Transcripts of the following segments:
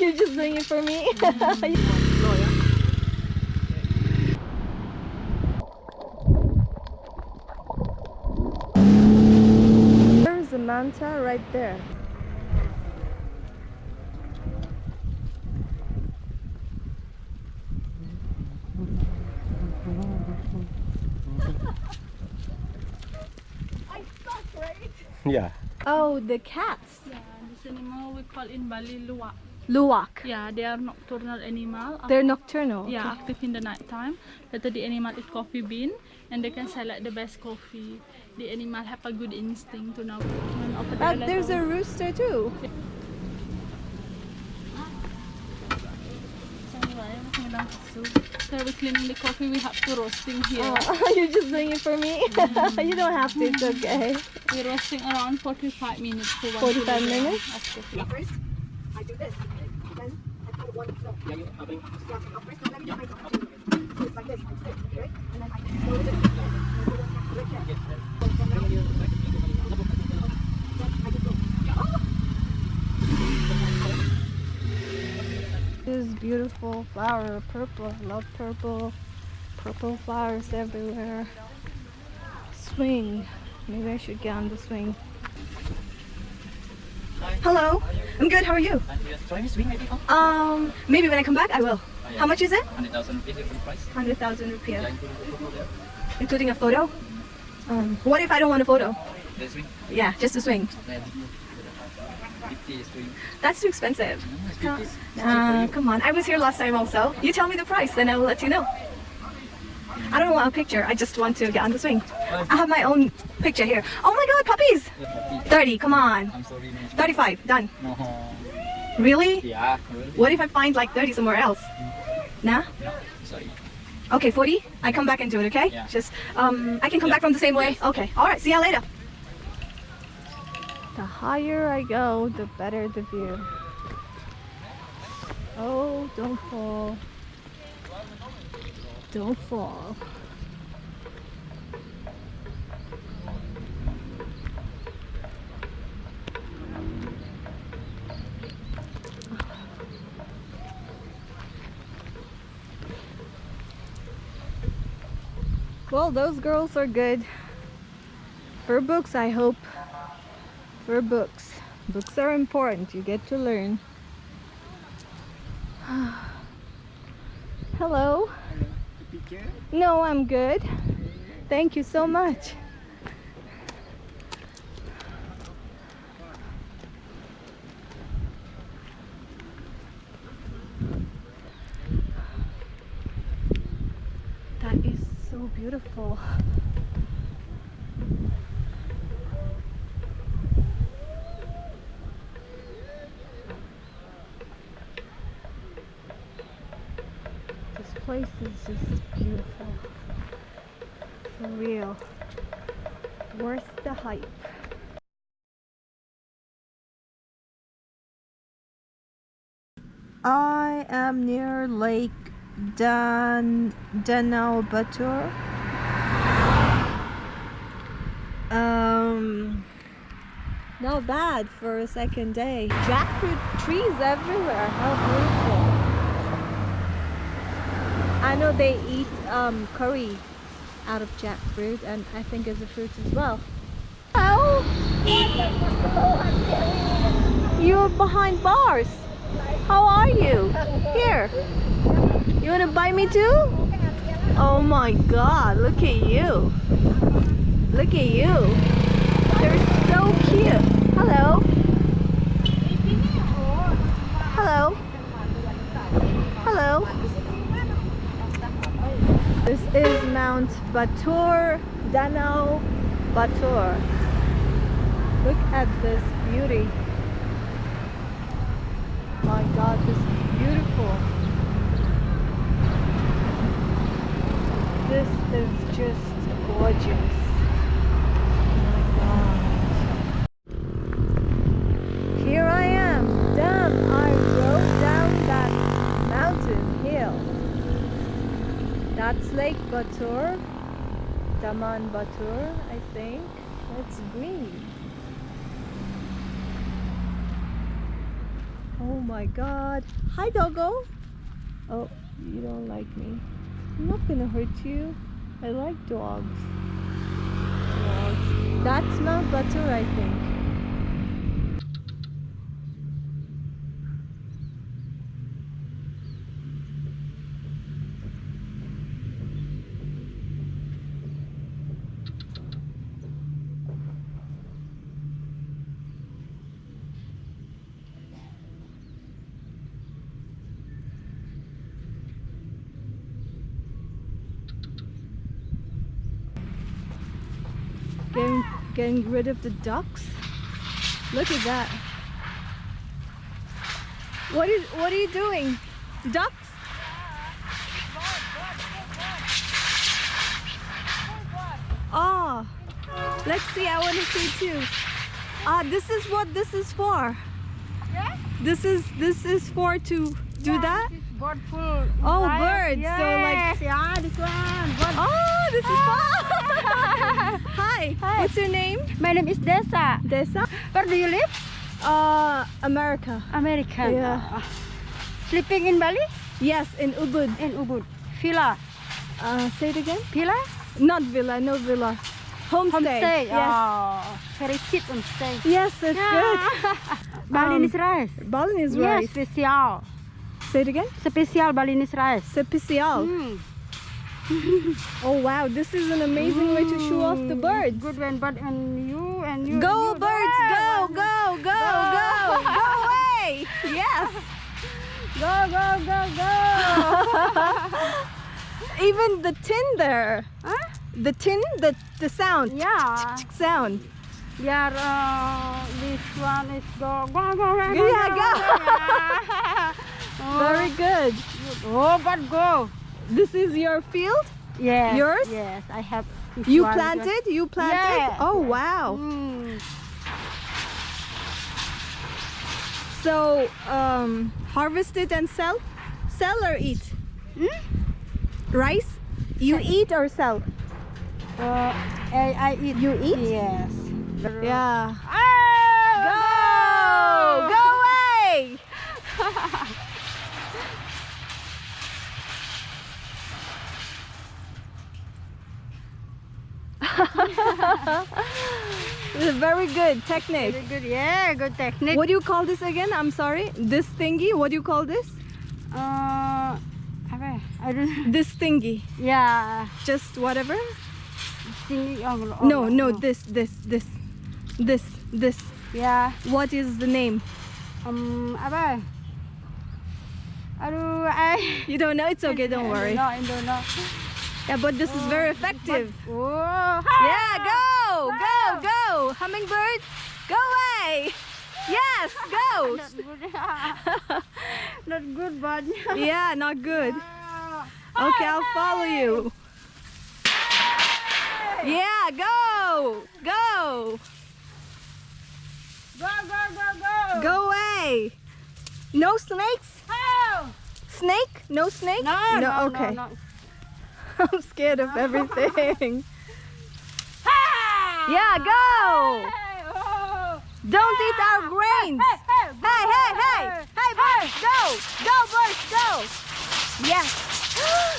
You're just doing it for me. There's a manta right there. I suck, right? Yeah. Oh, the cats. Yeah, this animal we call in Bali luwak. Luwak. Yeah, they are nocturnal animal. They're nocturnal. yeah, active in the night time. Later the animal eat coffee bean and they can select the best coffee. The animal have a good instinct to know. But there, there's a rooster too. So we're cleaning the coffee, we have to roasting here. Oh, you're just doing it for me. you don't have to. It's okay. We're roasting around 45 minutes for one 45 minutes? of coffee. First, I do this. This beautiful flower, purple. Love purple. Purple flowers everywhere. Swing. Maybe I should get on the swing. Hello. I'm good. How are you? Um, maybe when I come back, I will. How much is it? 100,000 rupees different price. 100,000 Yeah, rupiah. including a photo? Um, what if I don't want a photo? Yeah, just a swing. then 50 is swing. That's too expensive. It's 50 is Uh, come on. I was here last time also. You tell me the price, then I will let you know. I don't want a picture. I just want to get on the swing. I have my own picture here. Oh my god, puppies! 30, come on. I'm sorry, 35, done. No. Really? Yeah, really? What if I find like 30 somewhere else? Nah? Sorry. Okay, 40? I come back and do it, okay? Yeah. Just, um, I can come Yeah. back from the same way? Okay, alright, see you later. The higher I go, the better the view. Oh, don't fall. Don't fall. Well, those girls are good. For books, I hope for books. Books are important. You get to learn. Hello. No, I'm good. Thank you so much. That is so beautiful. This place is just beautiful. For real. Worth the hype. I am near Lake Dan Danau Batur. Um not bad for a second day. Jackfruit trees everywhere. How beautiful. I know they eat um, curry out of jackfruit and I think as a fruit as well. Oh! You're behind bars. How are you? Here. You wanna buy me too? Oh my god, look at you. Look at you. They're so cute. Hello. Hello. Hello. This is Mount Batur, Danau Batur. Look at this beauty. My god, this is beautiful. This is just gorgeous. Oh my god. Here I am. Damn, I rode down that mountain hill. That's Lake Batur, Danau Batur, I think. It's green. Oh my god. Hi, doggo. Oh, you don't like me. I'm not gonna hurt you. I like dogs. Dogs. That smells better, I think. Getting, rid of the ducks. Look at that. What is what are you doing? Ducks? Oh, let's see. I want to see too. Ah, this is what this is for. Yeah? This is this is for to do that. This bird food. Oh, birds. Yes. So like yeah, this one. Bird. Oh, this is fun. Hi. Hi. What's your name? My name is Desa. Desa. Where do you live? Uh, America. American. Yeah. Uh, sleeping in Bali? Yes, in Ubud. In Ubud. Villa. Uh, say it again. Villa? Not villa, no villa. Homestay. Homestay. Yes. Oh, very cheap homestay. Yes, that's good. Balinese rice. Balinese Yes, rice. special. Say it again. Special Balinese rice. Special. Mm. Oh wow, this is an amazing way to show off the Mm, birds. Good one, but and you and you. Go and you birds, go, there. go, go, go, go away. Yes. Go, go, go, go. Even the tin there. huh? The tin, the the sound. Yeah. Sound. Yeah, uh, this one is go, go, go, go, go, Yeah, go. yeah. oh, Very good. oh, but go. This is your field? Yes. Yours? Yes, I have. You one, planted? You planted? Yeah. Oh wow. Mm. So um harvest it and sell? Sell or eat? Hmm? Rice? You eat or sell? Uh, I, I eat. You eat? Yes. Yeah. Ah, Go! Go away! This is very good technique. Very good. Yeah, good technique. What do you call this again? I'm sorry. This thingy. What do you call this? Uh. I don't. know. This thingy. Yeah. Just whatever. Singing. Oh, oh, No, no. This, this, this, this, this. Yeah. What is the name? Um? Aduh, I. You don't know. It's okay. Don't worry. No, I don't know. Yeah, but this is very oh, effective. Oh. Yeah, go, go, go. Hummingbird, go away. Yes, go. Not good. But. Yeah, not good. Ah. Okay, I'll follow you. Yeah, go, go. Go, go, go, go. Go away. No snakes? Oh. Snake? No snake? No, no, okay. no, no. I'm scared of everything. Ah! yeah, go. Oh. Don't eat our grains. Hey, Hey, hey, hey. Birds, go. Go, birds, go. Yes.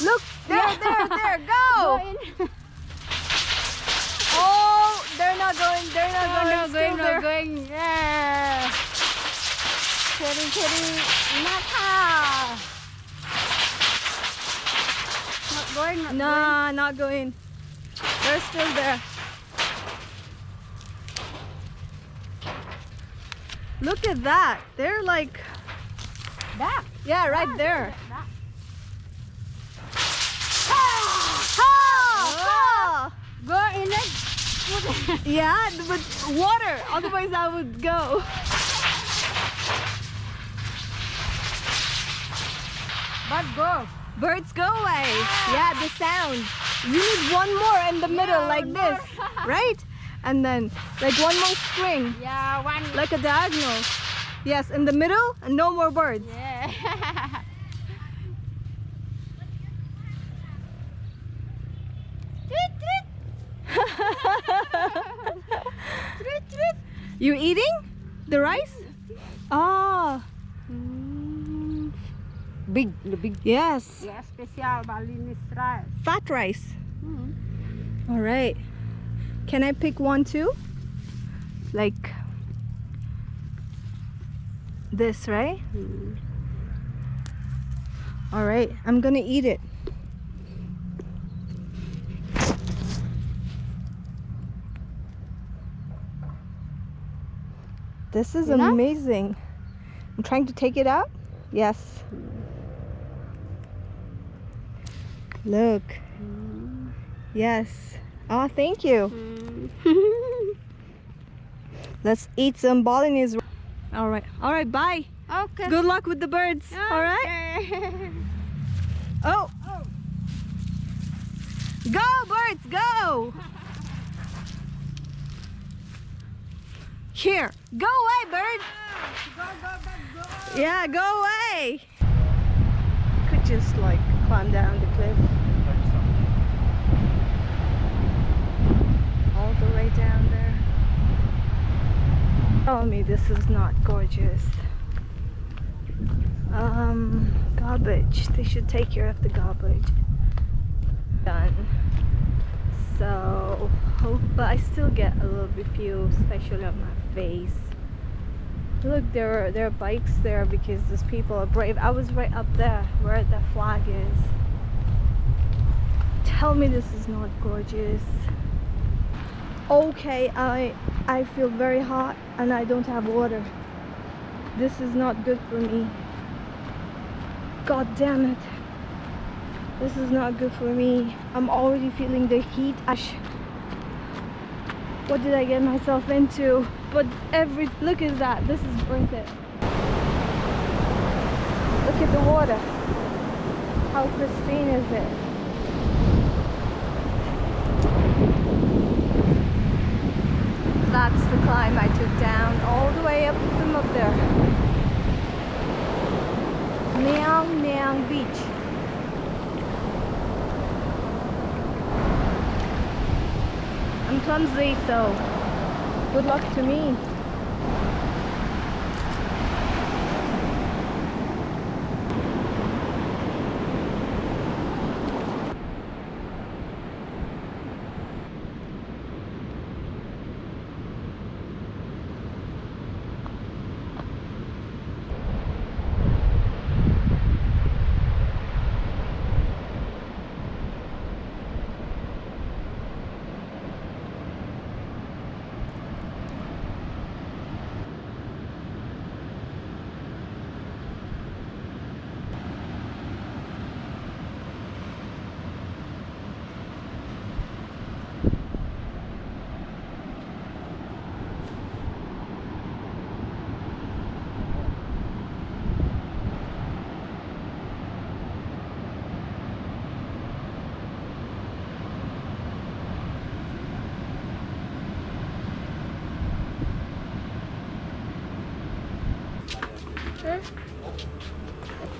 Look, there, there, there, Go. Oh, they're not going, they're not No, going. no, going, no, there. going. Yeah. Cherry, cherry. Nata. Not going, not Nah, not going. They're still there. Look at that. They're like, going. Back. yeah, right there. Back. Ah! Go in it. Ah! Yeah, but water. Otherwise, I would go. But go. Birds go away. Yeah, the sound. You need one more in the middle, Yeah, like this, right? And then, like one more string, Yeah, one. like a diagonal. Yes, in the middle, and no more birds. Yeah. You eating the rice? Oh. Big, the big. Yes. Yeah, special Balinese rice. Fat rice. Mm. All right. Can I pick one too? Like this, right? Mm. All right. I'm gonna eat it. This is Enough? amazing. I'm trying to take it out. Yes. Look. Yes. Oh, thank you. Let's eat some Balinese. All right. All right. Bye. Okay. Good luck with the birds. All right. Okay. Oh. Go, birds, go. Here. Go away, bird. Yeah, go away. Could just like climb down the cliff. All the way down there. Tell me this is not gorgeous. Um, garbage. They should take care of the garbage. Done. So, hope, but I still get a little bit few, especially on my face. Look, there are there are bikes there because these people are brave. I was right up there where the flag is. Tell me this is not gorgeous. Okay, I I feel very hot and I don't have water. This is not good for me. God damn it. This is not good for me. I'm already feeling the heat. Ash. What did I get myself into? But every look at that. This is worth it. Look at the water. How pristine is it? That's the climb I took down all the way up from up there. Nyang Nyang Beach. I'm clumsy, so good luck to me.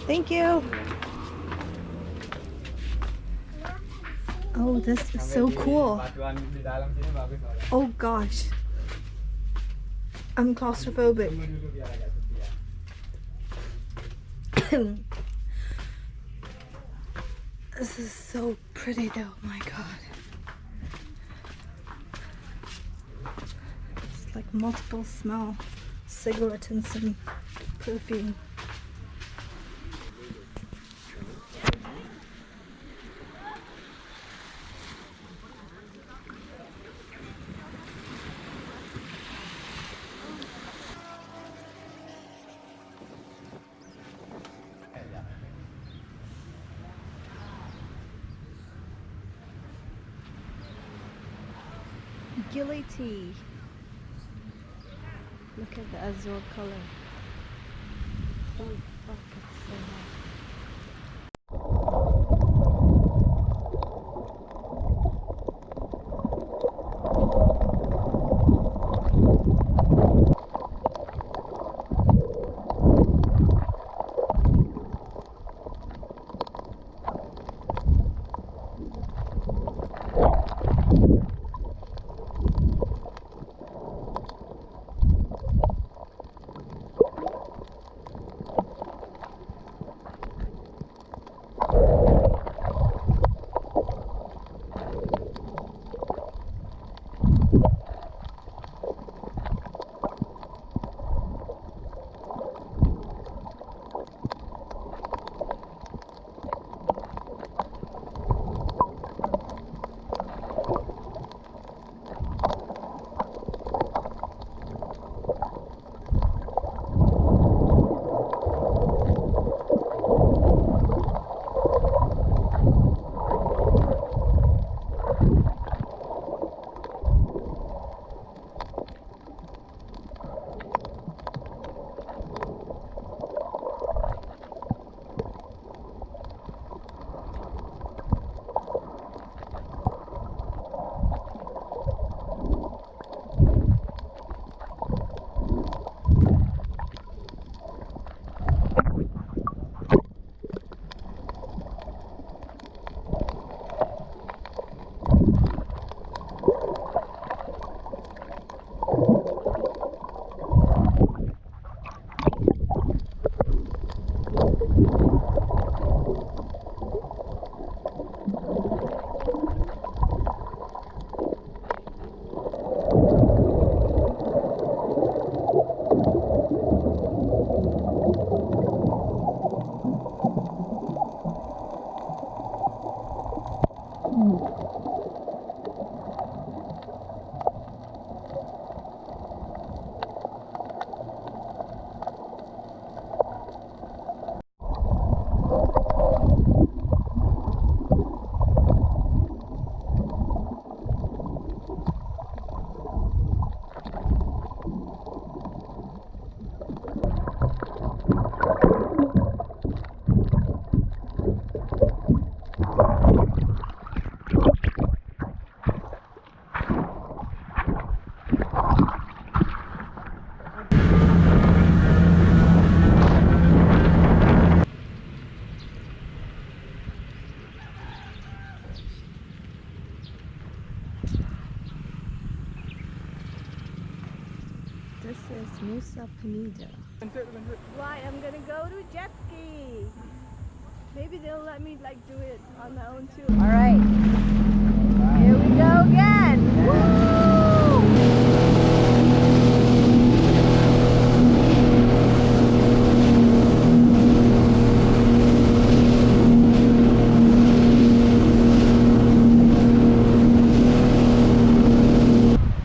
Thank you. Oh, this is so cool. Oh gosh. I'm claustrophobic. this is so pretty though, oh, my god. It's like multiple smell. Cigarette and some perfume. Gilly tea. Look at the azure color. Nusa Penida. Why? I'm gonna go to jet ski. Maybe they'll let me like do it on my own too. All right. Here we go again. Woo!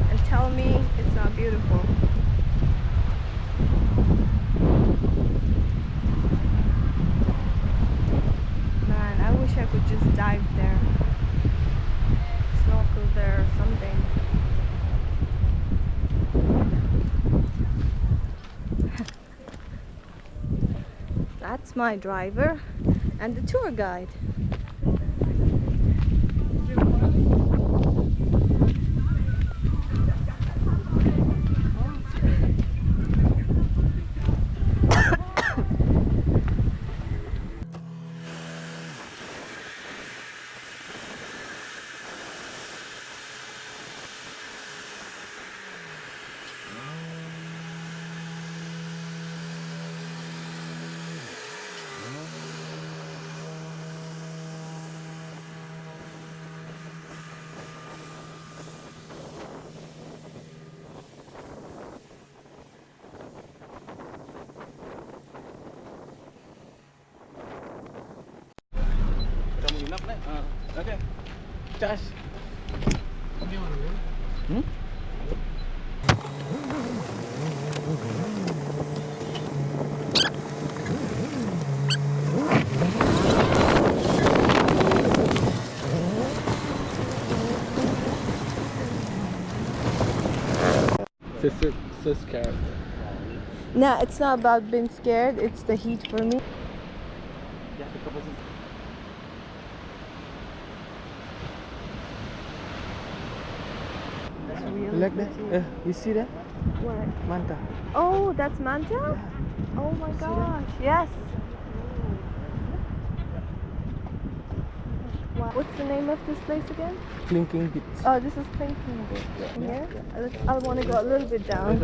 And tell me it's not beautiful. Man, I wish I could just dive there. Snorkel there or something. That's my driver and the tour guide. Cas. Hmm? So, so, so scared. No, it's not about being scared, it's the heat for me. It's really You like that? pretty. Uh, you see that? What? Manta. Oh, that's Manta? Oh my gosh, yes. Wow. What's the name of this place again? Kelingking beach. Oh, this is Kelingking Beach. In here? I, I want to go a little bit down.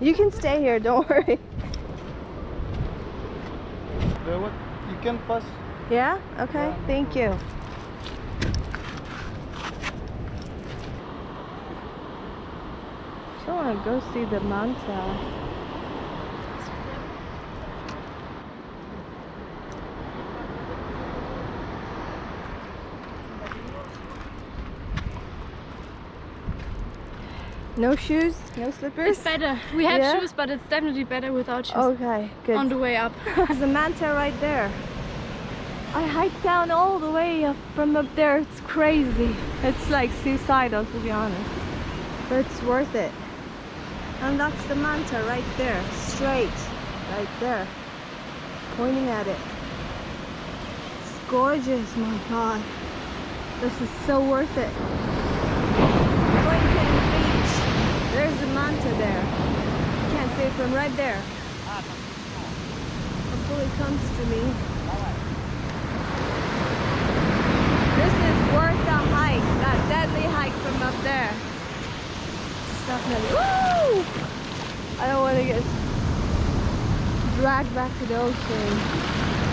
You can stay here, don't worry. There what? You can pass. Yeah? Okay, thank you. To go see the Manta. No shoes, no slippers. It's better. We have Yeah? shoes, but it's definitely better without shoes. Okay, good. On the way up. There's a manta right there. I hiked down all the way up from up there. It's crazy. It's like suicidal to be honest. But it's worth it. And that's the manta right there. Straight. Right there. Pointing at it. It's gorgeous, my god. This is so worth it. Kelingking Beach. There's the manta there. You can't see it from right there. Hopefully it comes to me. This is worth the hike, that deadly hike from up there. Definitely. Woo! I don't want gonna get dragged back to the ocean.